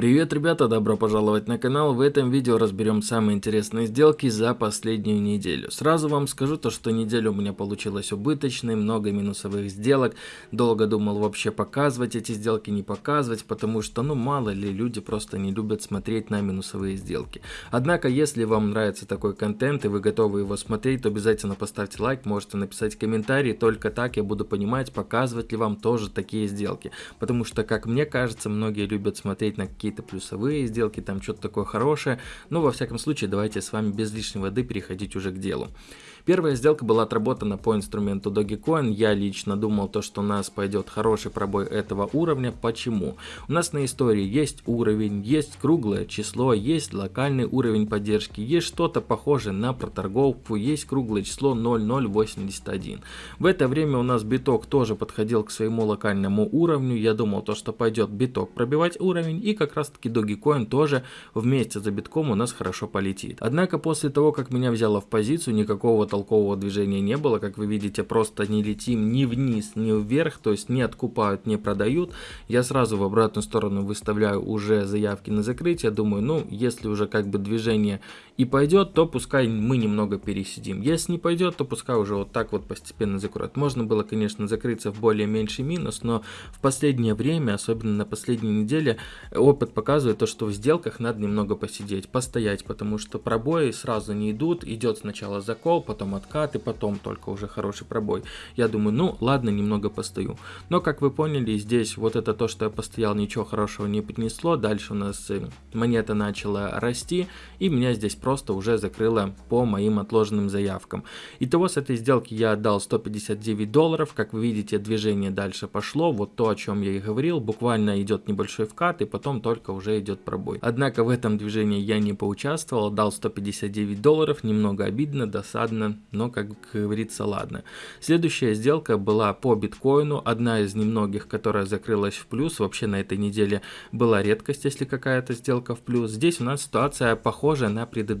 Привет, ребята, добро пожаловать на канал. В этом видео разберем самые интересные сделки за последнюю неделю. Сразу вам скажу то, что неделя у меня получилась убыточной, много минусовых сделок. Долго думал вообще показывать эти сделки, не показывать, потому что, ну, мало ли, люди просто не любят смотреть на минусовые сделки. Однако, если вам нравится такой контент и вы готовы его смотреть, то обязательно поставьте лайк, можете написать комментарий, только так я буду понимать, показывать ли вам тоже такие сделки. Потому что, как мне кажется, многие любят смотреть на какие какие-то плюсовые сделки, там что-то такое хорошее. Но во всяком случае, давайте с вами без лишней воды переходить уже к делу. Первая сделка была отработана по инструменту Dogecoin. Я лично думал то, что у нас пойдет хороший пробой этого уровня. Почему? У нас на истории есть уровень, есть круглое число, есть локальный уровень поддержки, есть что-то похожее на проторговку, есть круглое число 0081. В это время у нас биток тоже подходил к своему локальному уровню. Я думал то, что пойдет биток пробивать уровень и как раз таки Dogecoin тоже вместе за битком у нас хорошо полетит. Однако после того, как меня взяло в позицию, никакого толкового движения не было. Как вы видите, просто не летим ни вниз, ни вверх, то есть не откупают, не продают. Я сразу в обратную сторону выставляю уже заявки на закрытие. Думаю, ну, если уже как бы движение и пойдет, то пускай мы немного пересидим. Если не пойдет, то пускай уже вот так вот постепенно закроют. Можно было, конечно, закрыться в более меньший минус, но в последнее время, особенно на последней неделе, опыт показывает то, что в сделках надо немного посидеть, постоять, потому что пробои сразу не идут. Идет сначала закол, потом откат и потом только уже хороший пробой. Я думаю, ну ладно, немного постою. Но как вы поняли, здесь вот это то, что я постоял, ничего хорошего не принесло. Дальше у нас э, монета начала расти и меня здесь просто уже закрыло по моим отложенным заявкам. Итого с этой сделки я отдал 159 долларов. Как вы видите, движение дальше пошло. Вот то, о чем я и говорил. Буквально идет небольшой вкат и потом только уже идет пробой. Однако в этом движении я не поучаствовал. Дал 159 долларов. Немного обидно, досадно но, как говорится, ладно. Следующая сделка была по биткоину, одна из немногих, которая закрылась в плюс. Вообще на этой неделе была редкость, если какая-то сделка в плюс. Здесь у нас ситуация похожа на предыдущую.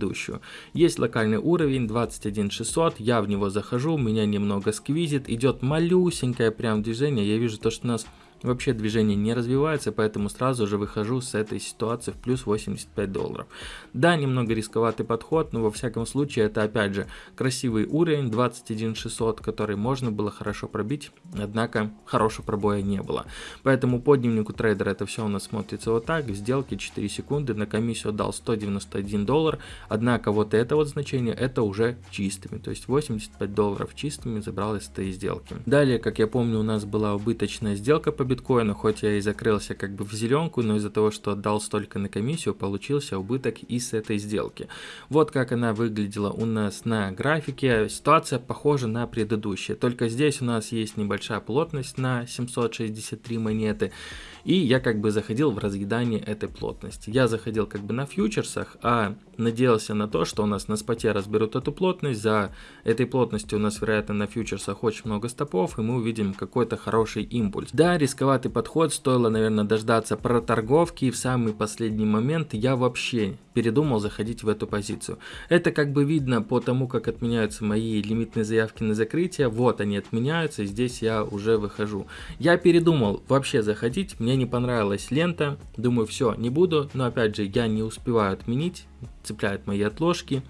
Есть локальный уровень 21600, я в него захожу, меня немного сквизит, идет малюсенькое прям движение, я вижу то, что у нас Вообще движение не развивается, поэтому сразу же выхожу с этой ситуации в плюс 85 долларов. Да, немного рисковатый подход, но во всяком случае это опять же красивый уровень 21600, который можно было хорошо пробить, однако хорошего пробоя не было. Поэтому по дневнику трейдера это все у нас смотрится вот так, в сделке 4 секунды, на комиссию дал 191 доллар, однако вот это вот значение это уже чистыми, то есть 85 долларов чистыми забрал из этой сделки. Далее, как я помню, у нас была убыточная сделка по биткоину, хоть я и закрылся как бы в зеленку, но из-за того, что отдал столько на комиссию, получился убыток и с этой сделки. Вот как она выглядела у нас на графике. Ситуация похожа на предыдущие, только здесь у нас есть небольшая плотность на 763 монеты. И я как бы заходил в разъедание этой плотности. Я заходил как бы на фьючерсах, а надеялся на то, что у нас на споте разберут эту плотность. За этой плотностью у нас, вероятно, на фьючерсах очень много стопов, и мы увидим какой-то хороший импульс. Да, рисковатый подход, стоило, наверное, дождаться проторговки, и в самый последний момент я вообще передумал заходить в эту позицию. Это как бы видно по тому, как отменяются мои лимитные заявки на закрытие. Вот они отменяются, и здесь я уже выхожу. Я передумал вообще заходить, мне не понравилась лента. Думаю, все, не буду, но опять же, я не успеваю отменить, цепляют мои отложки.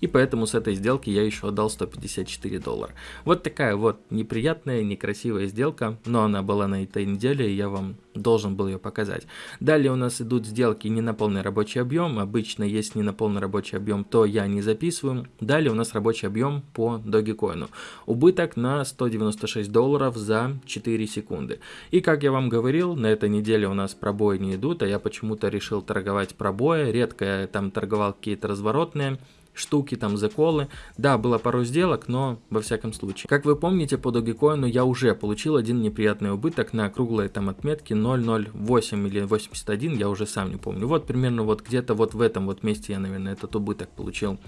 И поэтому с этой сделки я еще отдал 154 доллара. Вот такая вот неприятная, некрасивая сделка, но она была на этой неделе, и я вам должен был ее показать. Далее у нас идут сделки не на полный рабочий объем. Обычно, если не на полный рабочий объем, то я не записываю. Далее у нас рабочий объем по Dogecoin. Убыток на 196 долларов за 4 секунды. И как я вам говорил, на этой неделе у нас пробои не идут, а я почему-то решил торговать пробои. Редко я там торговал какие-то разворотные штуки, там, заколы. Да, было пару сделок, но во всяком случае. Как вы помните, по Dogecoin я уже получил один неприятный убыток на круглой там отметке 0.08 или 81, я уже сам не помню. Вот примерно вот где-то вот в этом вот месте я, наверное, этот убыток получил.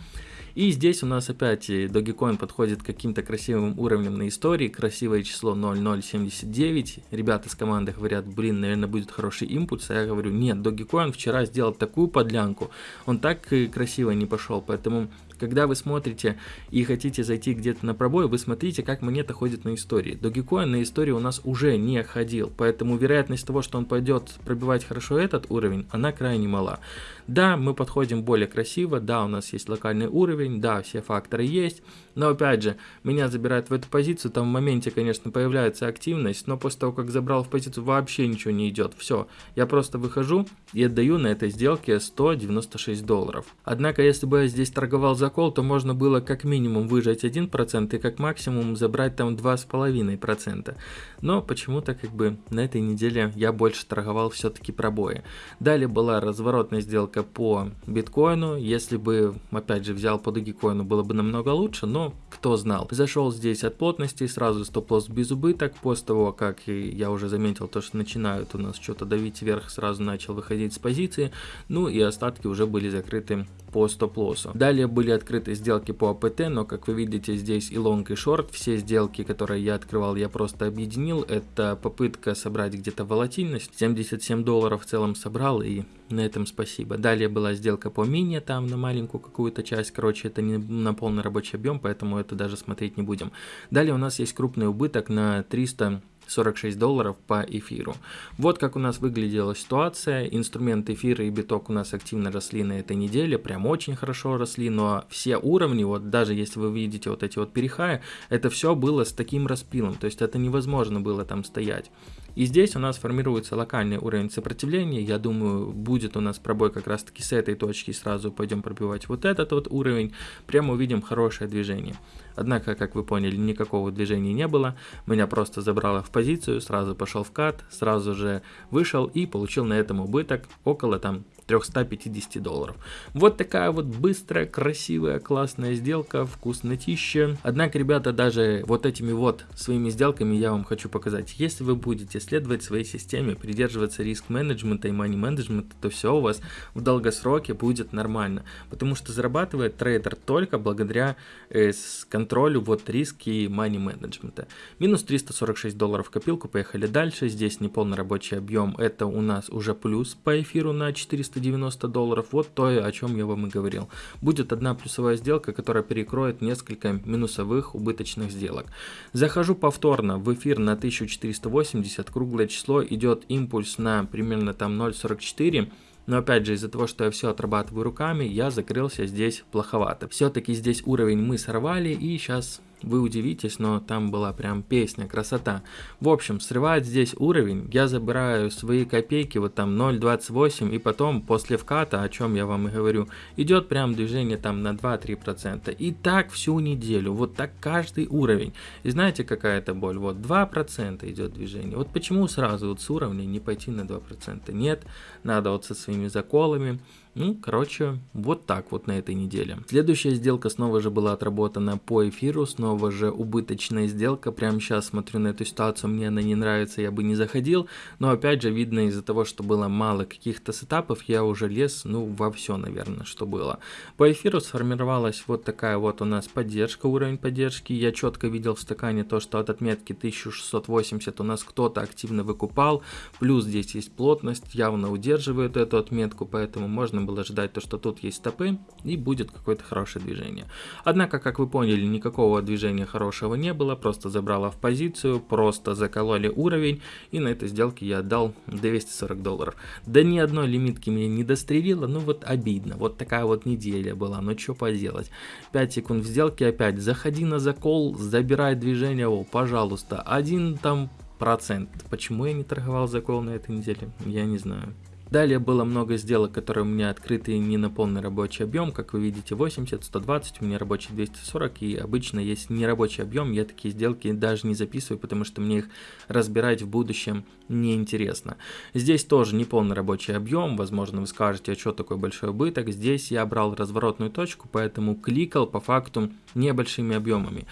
И здесь у нас опять Dogecoin подходит к каким-то красивым уровням на истории, красивое число 0079. Ребята с команды говорят, блин, наверное, будет хороший импульс, а я говорю, нет, Dogecoin вчера сделал такую подлянку, он так красиво не пошел, поэтому Когда вы смотрите и хотите зайти где-то на пробой, вы смотрите, как монета ходит на истории. Dogecoin на истории у нас уже не ходил, поэтому вероятность того, что он пойдет пробивать хорошо этот уровень, она крайне мала. Да, мы подходим более красиво, да, у нас есть локальный уровень, да, все факторы есть, но опять же, меня забирают в эту позицию, там в моменте, конечно, появляется активность, но после того, как забрал в позицию, вообще ничего не идет. Все, я просто выхожу и отдаю на этой сделке 196 долларов. Однако, если бы я здесь торговал за кол, то можно было как минимум выжать 1% и как максимум забрать там 2,5%. Но почему-то как бы на этой неделе я больше торговал все-таки пробои. Далее была разворотная сделка по биткоину. Если бы, опять же, взял по догикоину, было бы намного лучше, но кто знал. Зашел здесь от плотности, сразу стоп-лосс без убыток. После того, как я уже заметил то, что начинают у нас что-то давить вверх, сразу начал выходить с позиции. Ну и остатки уже были закрыты по стоп-лоссу. Далее были открыты сделки по АПТ, но как вы видите здесь и лонг и шорт. Все сделки, которые я открывал, я просто объединил. Это попытка собрать где-то волатильность. 77 долларов в целом собрал и на этом спасибо. Далее была сделка по мини, там на маленькую какую-то часть. Короче, это не на полный рабочий объем, поэтому это даже смотреть не будем. Далее у нас есть крупный убыток на 300 46 долларов по эфиру. Вот как у нас выглядела ситуация. Инструмент эфира и биток у нас активно росли на этой неделе, прям очень хорошо росли, но все уровни, вот даже если вы видите вот эти вот перехая, это все было с таким распилом, то есть это невозможно было там стоять. И здесь у нас формируется локальный уровень сопротивления. Я думаю, будет у нас пробой как раз таки с этой точки. Сразу пойдем пробивать вот этот вот уровень. Прямо увидим хорошее движение. Однако, как вы поняли, никакого движения не было. Меня просто забрало в позицию, сразу пошел в кат, сразу же вышел и получил на этом убыток около там 350 долларов. Вот такая вот быстрая, красивая, классная сделка, вкуснотища. Однако, ребята, даже вот этими вот своими сделками я вам хочу показать. Если вы будете следовать своей системе, придерживаться риск-менеджмента и мани-менеджмента, то все у вас в долгосроке будет нормально. Потому что зарабатывает трейдер только благодаря э, контролю вот риски и мани-менеджмента. Минус 346 долларов в копилку, поехали дальше. Здесь неполный рабочий объем, это у нас уже плюс по эфиру на 400 390 долларов. Вот то, о чем я вам и говорил. Будет одна плюсовая сделка, которая перекроет несколько минусовых убыточных сделок. Захожу повторно в эфир на 1480, круглое число, идет импульс на примерно там 0.44. Но опять же, из-за того, что я все отрабатываю руками, я закрылся здесь плоховато. Все-таки здесь уровень мы сорвали, и сейчас вы удивитесь, но там была прям песня, красота. В общем, срывает здесь уровень, я забираю свои копейки, вот там 0.28, и потом после вката, о чем я вам и говорю, идет прям движение там на 2-3%. И так всю неделю, вот так каждый уровень. И знаете, какая это боль? Вот 2% идет движение. Вот почему сразу вот с уровня не пойти на 2%? Нет, надо вот со своими заколами, ну, короче, вот так вот на этой неделе. Следующая сделка снова же была отработана по эфиру, снова же убыточная сделка. Прямо сейчас смотрю на эту ситуацию, мне она не нравится, я бы не заходил. Но опять же, видно из-за того, что было мало каких-то сетапов, я уже лез, ну, во все, наверное, что было. По эфиру сформировалась вот такая вот у нас поддержка, уровень поддержки. Я четко видел в стакане то, что от отметки 1680 у нас кто-то активно выкупал. Плюс здесь есть плотность, явно удерживает эту отметку, поэтому можно было ждать то, что тут есть стопы и будет какое-то хорошее движение. Однако, как вы поняли, никакого движения хорошего не было, просто забрала в позицию, просто закололи уровень и на этой сделке я отдал 240 долларов. Да ни одной лимитки меня не дострелило, ну вот обидно, вот такая вот неделя была, ну что поделать. 5 секунд в сделке опять, заходи на закол, забирай движение, о, пожалуйста, один там процент. Почему я не торговал закол на этой неделе, я не знаю. Далее было много сделок, которые у меня открыты не на полный рабочий объем, как вы видите 80, 120, у меня рабочий 240 и обычно есть нерабочий объем, я такие сделки даже не записываю, потому что мне их разбирать в будущем неинтересно. Здесь тоже не полный рабочий объем, возможно вы скажете, а что такой большой убыток, здесь я брал разворотную точку, поэтому кликал по факту небольшими объемами.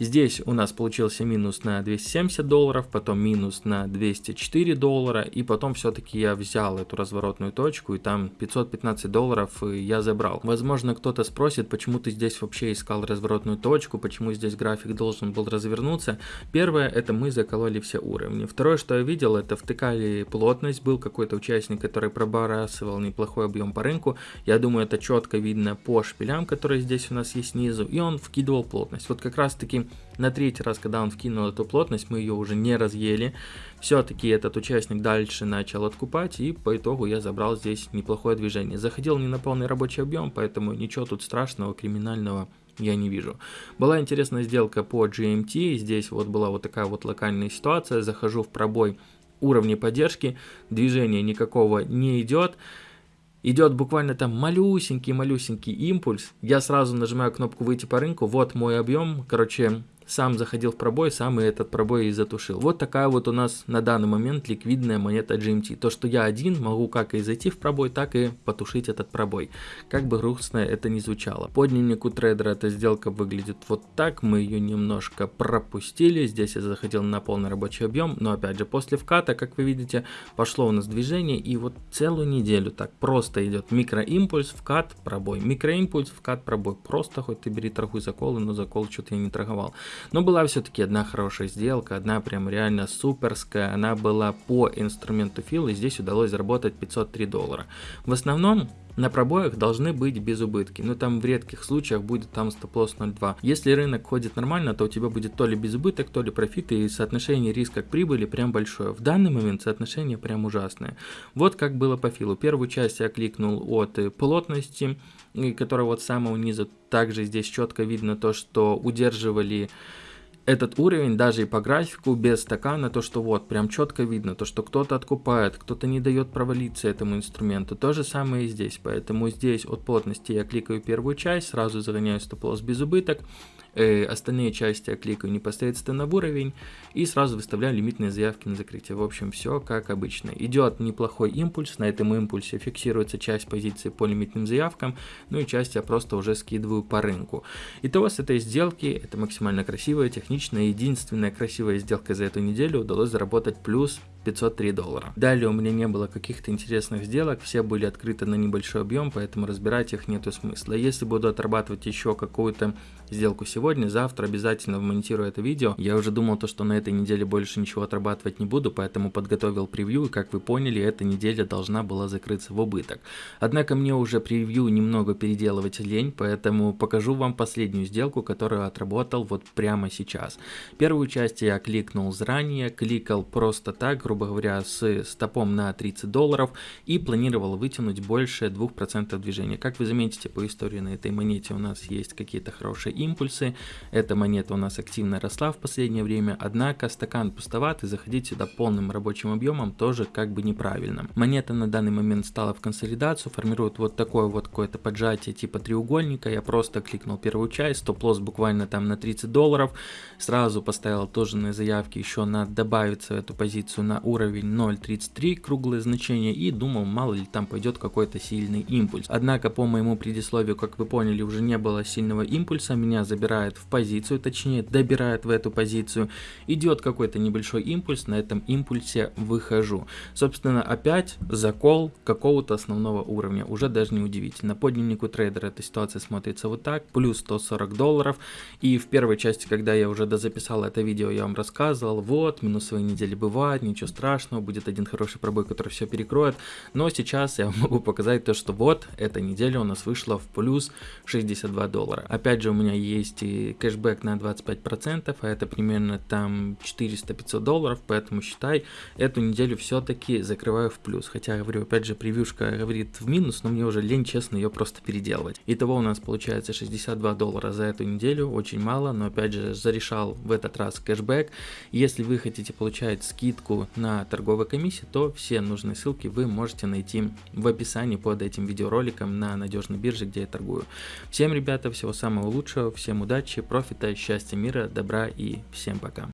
Здесь у нас получился минус на 270 долларов, потом минус на 204 доллара, и потом все-таки я взял эту разворотную точку, и там 515 долларов я забрал. Возможно, кто-то спросит, почему ты здесь вообще искал разворотную точку, почему здесь график должен был развернуться. Первое, это мы закололи все уровни. Второе, что я видел, это втыкали плотность, был какой-то участник, который пробрасывал неплохой объем по рынку. Я думаю, это четко видно по шпилям, которые здесь у нас есть снизу, и он вкидывал плотность. Вот как раз таки на третий раз, когда он вкинул эту плотность, мы ее уже не разъели. Все-таки этот участник дальше начал откупать, и по итогу я забрал здесь неплохое движение. Заходил не на полный рабочий объем, поэтому ничего тут страшного, криминального я не вижу. Была интересная сделка по GMT, здесь вот была вот такая вот локальная ситуация, захожу в пробой уровня поддержки, движения никакого не идет, идет буквально там малюсенький-малюсенький импульс, я сразу нажимаю кнопку выйти по рынку, вот мой объем, короче, сам заходил в пробой, сам и этот пробой и затушил. Вот такая вот у нас на данный момент ликвидная монета GMT. То, что я один могу как и зайти в пробой, так и потушить этот пробой. Как бы грустно это ни звучало. По дневнику трейдера эта сделка выглядит вот так. Мы ее немножко пропустили. Здесь я заходил на полный рабочий объем. Но опять же, после вката, как вы видите, пошло у нас движение. И вот целую неделю так просто идет микроимпульс, вкат, пробой. Микроимпульс, вкат, пробой. Просто хоть ты бери торгуй заколы, но закол что-то я не торговал. Но была все-таки одна хорошая сделка, одна прям реально суперская. Она была по инструменту фил, и здесь удалось заработать 503 доллара. В основном на пробоях должны быть без убытки, но там в редких случаях будет там стоп-лосс 0.2. Если рынок ходит нормально, то у тебя будет то ли без убыток, то ли профит, и соотношение риска к прибыли прям большое. В данный момент соотношение прям ужасное. Вот как было по филу. Первую часть я кликнул от плотности, которая вот с самого низа. Также здесь четко видно то, что удерживали этот уровень даже и по графику без стакана, то что вот прям четко видно, то что кто-то откупает, кто-то не дает провалиться этому инструменту. То же самое и здесь, поэтому здесь от плотности я кликаю первую часть, сразу загоняю стоп-лосс без убыток, э, остальные части я кликаю непосредственно в уровень и сразу выставляю лимитные заявки на закрытие. В общем, все как обычно. Идет неплохой импульс, на этом импульсе фиксируется часть позиции по лимитным заявкам, ну и часть я просто уже скидываю по рынку. Итого с этой сделки, это максимально красивая, техничная, единственная красивая сделка за эту неделю, удалось заработать плюс 503 доллара. Далее у меня не было каких-то интересных сделок, все были открыты на небольшой объем, поэтому разбирать их нету смысла. Если буду отрабатывать еще какую-то сделку сегодня, завтра обязательно вмонтирую это видео. Я уже думал то, что на этой неделе больше ничего отрабатывать не буду, поэтому подготовил превью, и как вы поняли, эта неделя должна была закрыться в убыток. Однако мне уже превью немного переделывать лень, поэтому покажу вам последнюю сделку, которую отработал вот прямо сейчас. Первую часть я кликнул заранее, кликал просто так, грубо говоря, с стопом на 30 долларов и планировал вытянуть больше 2% движения. Как вы заметите по истории на этой монете у нас есть какие-то хорошие импульсы. Эта монета у нас активно росла в последнее время, однако стакан пустоват и заходить сюда полным рабочим объемом тоже как бы неправильно. Монета на данный момент стала в консолидацию, формирует вот такое вот какое-то поджатие типа треугольника. Я просто кликнул первую часть, стоп-лосс буквально там на 30 долларов. Сразу поставил тоже на заявки еще на добавиться эту позицию уровень 0.33 круглое значение и думал мало ли там пойдет какой-то сильный импульс. Однако по моему предисловию, как вы поняли, уже не было сильного импульса, меня забирает в позицию, точнее добирает в эту позицию, идет какой-то небольшой импульс, на этом импульсе выхожу. Собственно опять закол какого-то основного уровня, уже даже не удивительно. По дневнику трейдера эта ситуация смотрится вот так, плюс 140 долларов и в первой части, когда я уже дозаписал это видео, я вам рассказывал, вот минусовые недели бывают, ничего страшного, будет один хороший пробой, который все перекроет. Но сейчас я могу показать то, что вот эта неделя у нас вышла в плюс 62 доллара. Опять же у меня есть и кэшбэк на 25%, а это примерно там 400-500 долларов, поэтому считай, эту неделю все-таки закрываю в плюс. Хотя, говорю, опять же, превьюшка говорит в минус, но мне уже лень, честно, ее просто переделывать. Итого у нас получается 62 доллара за эту неделю, очень мало, но опять же, зарешал в этот раз кэшбэк. Если вы хотите получать скидку на торговой комиссии, то все нужные ссылки вы можете найти в описании под этим видеороликом на надежной бирже, где я торгую. Всем, ребята, всего самого лучшего, всем удачи, профита, счастья, мира, добра и всем пока.